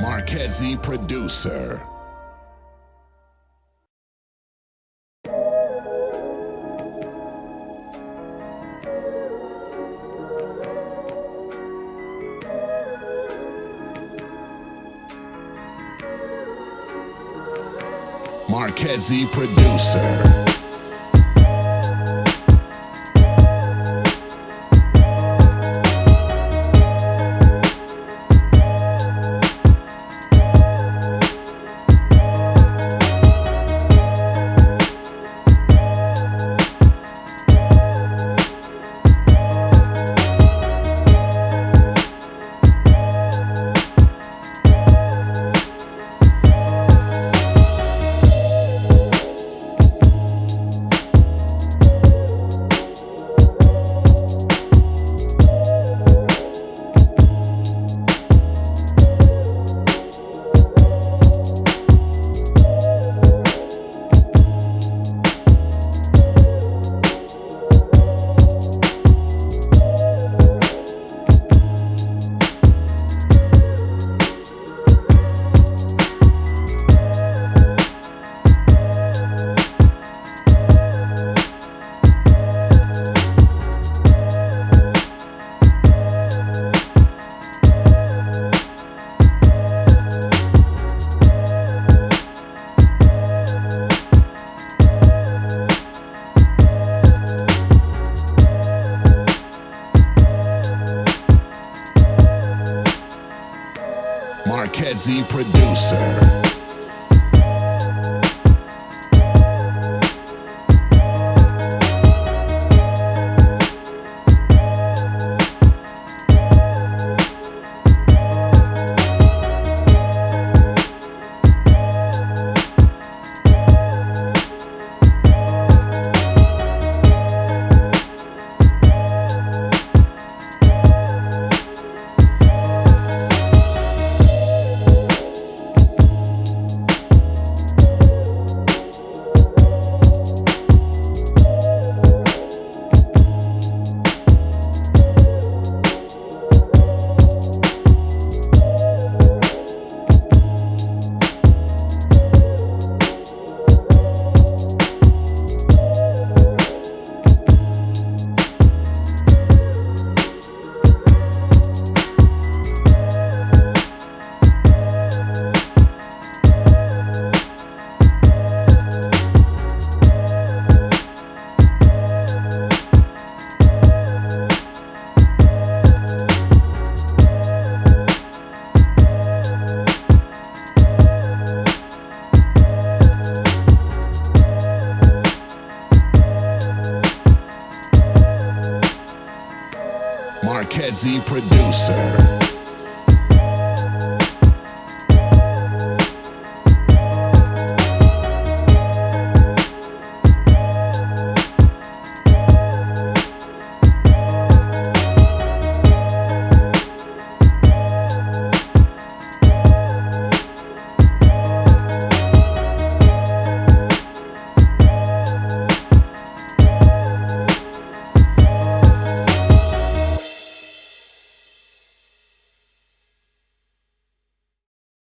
Marquezzi producer. Marquezzi producer. Marquezzi producer. Marquezzi producer.